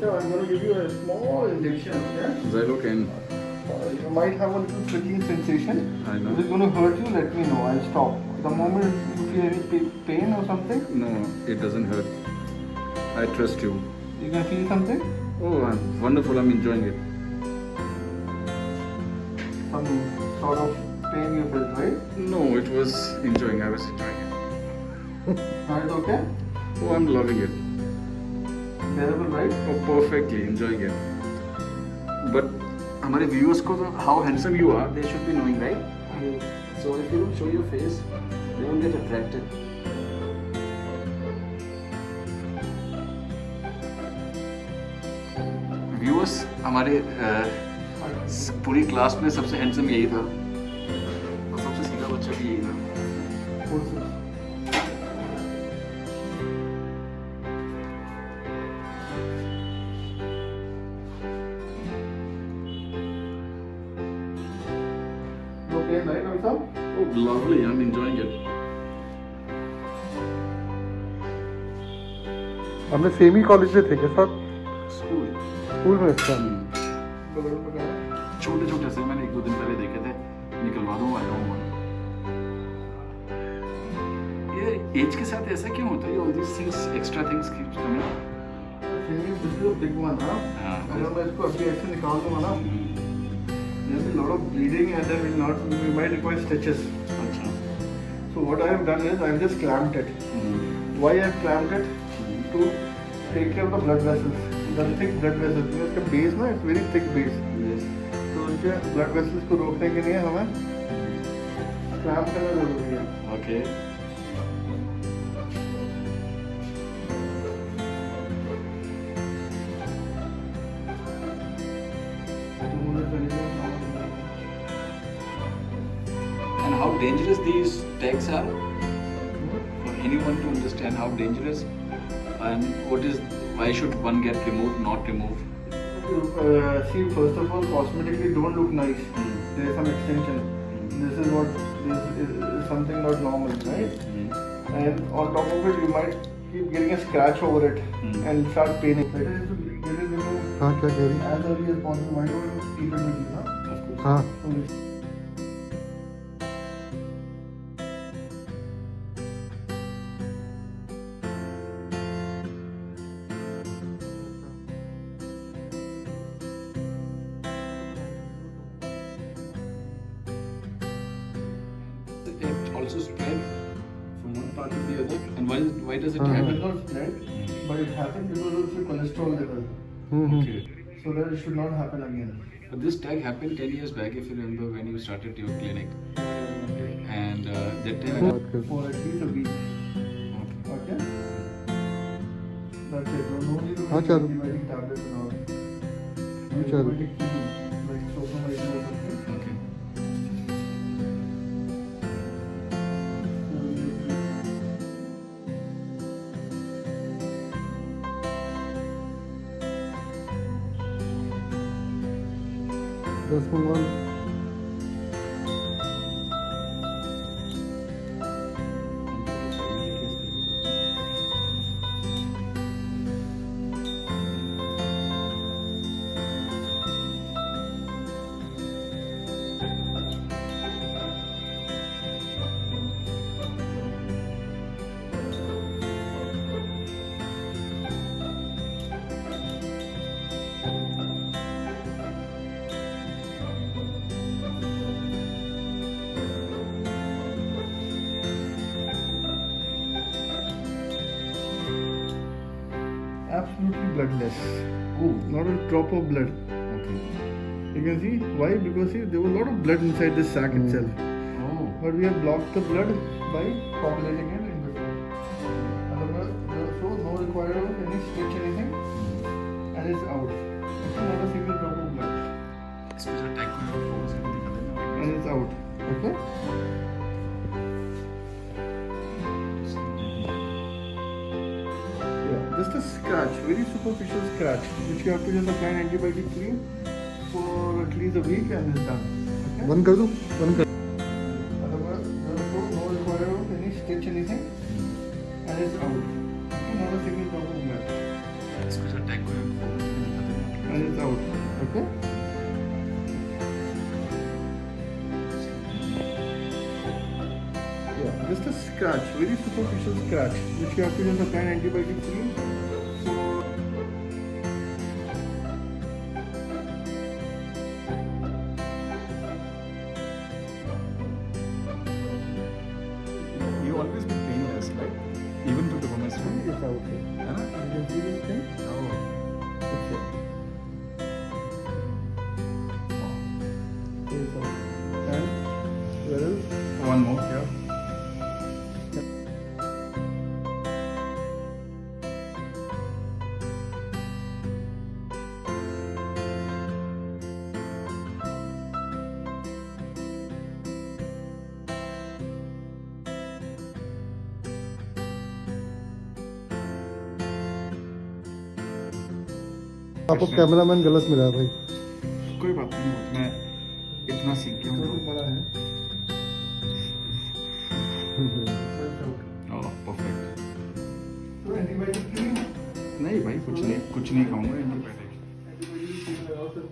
So I'm going to give you a small injection. Yeah. Xylocaine. Uh, you might have a little pricking sensation. I know. If it's going to hurt you, let me know. I'll stop. The moment you feel any pain or something, No, it doesn't hurt. I trust you. you can feel something. Oh, I'm wonderful. I'm enjoying it. Some sort of pain you felt, right? No, it was enjoying. I was enjoying it. Now it's okay. Oh, I'm loving it. Bearable, right? Oh, perfectly enjoying it. But हमारे viewers को तो how handsome you are, they should be knowing, right? So if you don't show your face, they won't get attracted. Viewers हमारे अ, पूरी class में सबसे handsome यही था और सबसे सीधा बच्चा भी यही था Oh, lovely. I'm enjoying it. हमने सेम ही कॉलेज में थे क्या साथ School. स्कूल में बगल में छोटे छोटे से मैंने एक दो दिन पहले देखे थे निकलवा दूँ आई डोंट वांट ये एज के साथ ऐसा क्यों होता है all this things extra things keep coming Singing, this is a big one, huh? हाँ। अगर मैं इसको अभी ऐसे निकाल दूँगा ना, there'll be a lot of bleeding and then we'll not, we might require stitches. अच्छा So what I have done is I have just clamped it. Mm-hmm. Why I have clamped it? Mm-hmm. To take care of the blood vessels. The thick blood vessels. because इसका base ना it's very thick base. Yes. तो उनके blood vessels को रोकने के लिए हमें clamp करना ज़रूरी है. Okay how dangerous these tags are, for anyone to understand how dangerous and what is, why should one get removed, not removed. Uh, see, first of all, cosmetically don't look nice. Mm. There is some extension. Mm. This is what, this is something not normal, right? Mm. And on top of it, you might keep getting a scratch over it hmm. and start paining. Better is to get it removed as early as possible. Why don't you keep it with you, huh? Of course. Huh. also spread from one part to the other. And why, why does it uh -huh. happen? It not spread, but it happens because of the cholesterol level. Mm -hmm. Okay. So that it should not happen again. But this tag happened 10 years back, if you remember, when you started your clinic. And uh, that time. Okay. For at least a week. Okay? okay. That's it. No need to take tablets and all. Los pongo bloodless. Oh, not a drop of blood. Okay. You can see why? Because see, there was a lot of blood inside the sac mm. itself. Oh. But we have blocked the blood by populating it in before, so no requirement of any stitch anything, mm. and it's out. It's not a single drop of blood. And it's out. Okay. a scratch, very superficial scratch, which you have to just apply an antibiotic cream for at least a week and it's done. Okay? One kar do, one kar. Just a scratch, very superficial scratch, which you have to just apply an antibiotic cream. आपको cameraman गलत मिला भाई। कोई बात नहीं मैं इतना सीख गया हूँ। बड़ा है। oh, परफेक्ट तो नहीं भाई कुछ नहीं कुछ नहीं खाऊँगा। एंटीबायोटिक